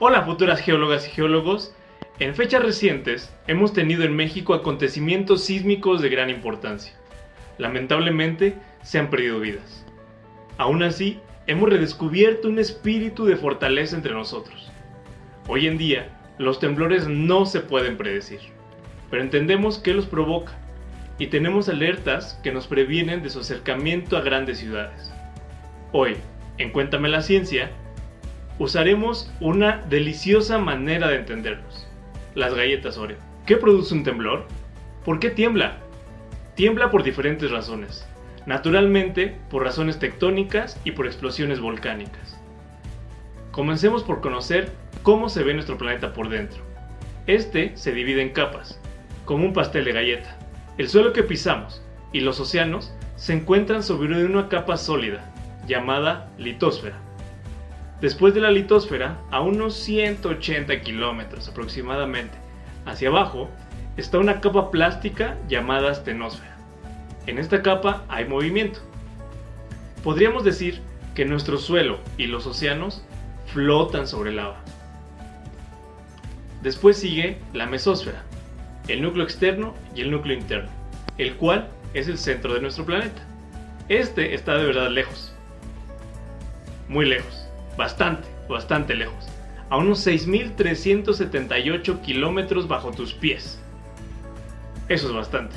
Hola futuras geólogas y geólogos, en fechas recientes hemos tenido en México acontecimientos sísmicos de gran importancia. Lamentablemente se han perdido vidas. Aún así, hemos redescubierto un espíritu de fortaleza entre nosotros. Hoy en día, los temblores no se pueden predecir, pero entendemos qué los provoca y tenemos alertas que nos previenen de su acercamiento a grandes ciudades. Hoy, en Cuéntame la Ciencia, usaremos una deliciosa manera de entenderlos, las galletas Oreo. ¿Qué produce un temblor? ¿Por qué tiembla? Tiembla por diferentes razones, naturalmente por razones tectónicas y por explosiones volcánicas. Comencemos por conocer cómo se ve nuestro planeta por dentro. Este se divide en capas, como un pastel de galleta. El suelo que pisamos y los océanos se encuentran sobre una capa sólida, llamada litosfera. Después de la litosfera, a unos 180 kilómetros aproximadamente hacia abajo, está una capa plástica llamada astenosfera. En esta capa hay movimiento. Podríamos decir que nuestro suelo y los océanos flotan sobre el agua. Después sigue la mesósfera, el núcleo externo y el núcleo interno, el cual es el centro de nuestro planeta. Este está de verdad lejos, muy lejos, bastante, bastante lejos, a unos 6.378 kilómetros bajo tus pies. Eso es bastante.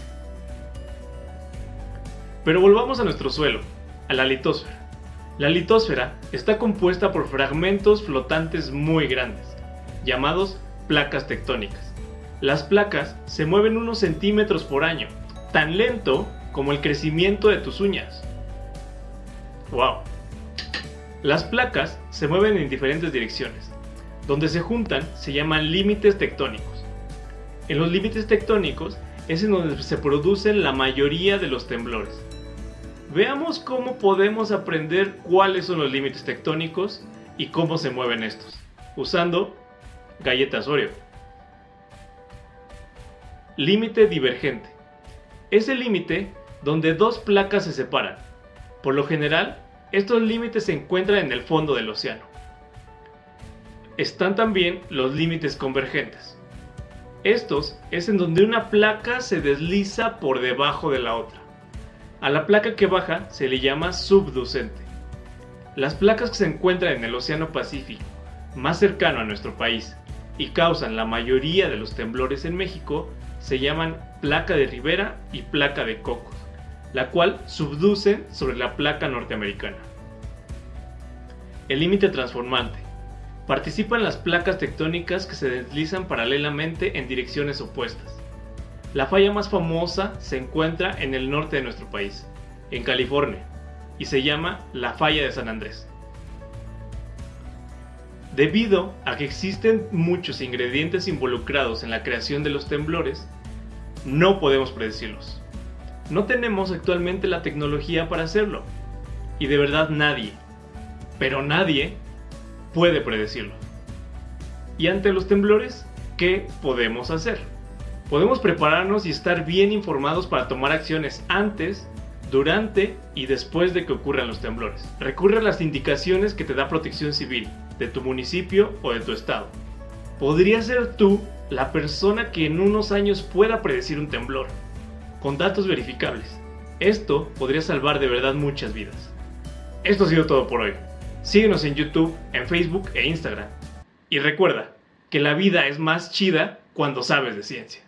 Pero volvamos a nuestro suelo, a la litosfera. La litosfera está compuesta por fragmentos flotantes muy grandes, llamados placas tectónicas. Las placas se mueven unos centímetros por año, tan lento como el crecimiento de tus uñas. ¡Wow! Las placas se mueven en diferentes direcciones. Donde se juntan se llaman límites tectónicos. En los límites tectónicos es en donde se producen la mayoría de los temblores. Veamos cómo podemos aprender cuáles son los límites tectónicos y cómo se mueven estos, usando galletas Oreo. Límite divergente. Es el límite donde dos placas se separan. Por lo general, estos límites se encuentran en el fondo del océano. Están también los límites convergentes. Estos es en donde una placa se desliza por debajo de la otra. A la placa que baja se le llama subducente. Las placas que se encuentran en el Océano Pacífico, más cercano a nuestro país, y causan la mayoría de los temblores en México, se llaman placa de Rivera y placa de Cocos, la cual subduce sobre la placa norteamericana. El límite transformante. Participan las placas tectónicas que se deslizan paralelamente en direcciones opuestas. La falla más famosa se encuentra en el norte de nuestro país, en California, y se llama la falla de San Andrés. Debido a que existen muchos ingredientes involucrados en la creación de los temblores, no podemos predecirlos. No tenemos actualmente la tecnología para hacerlo. Y de verdad nadie, pero nadie, puede predecirlo. Y ante los temblores, ¿qué podemos hacer? Podemos prepararnos y estar bien informados para tomar acciones antes, durante y después de que ocurran los temblores. Recurre a las indicaciones que te da Protección Civil, de tu municipio o de tu estado. Podría ser tú la persona que en unos años pueda predecir un temblor, con datos verificables. Esto podría salvar de verdad muchas vidas. Esto ha sido todo por hoy. Síguenos en YouTube, en Facebook e Instagram. Y recuerda que la vida es más chida cuando sabes de ciencia.